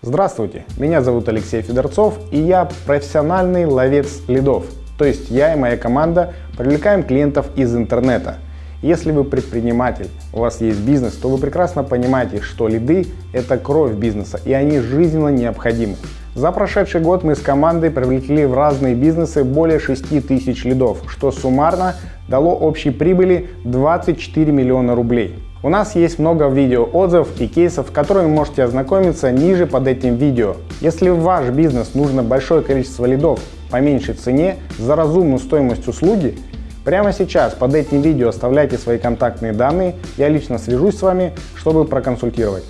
Здравствуйте, меня зовут Алексей Федорцов и я профессиональный ловец лидов. То есть я и моя команда привлекаем клиентов из интернета. Если вы предприниматель, у вас есть бизнес, то вы прекрасно понимаете, что лиды – это кровь бизнеса и они жизненно необходимы. За прошедший год мы с командой привлекли в разные бизнесы более 6 тысяч лидов, что суммарно дало общей прибыли 24 миллиона рублей. У нас есть много видео отзывов и кейсов, которые вы можете ознакомиться ниже под этим видео. Если в ваш бизнес нужно большое количество лидов по меньшей цене за разумную стоимость услуги, прямо сейчас под этим видео оставляйте свои контактные данные, я лично свяжусь с вами, чтобы проконсультировать.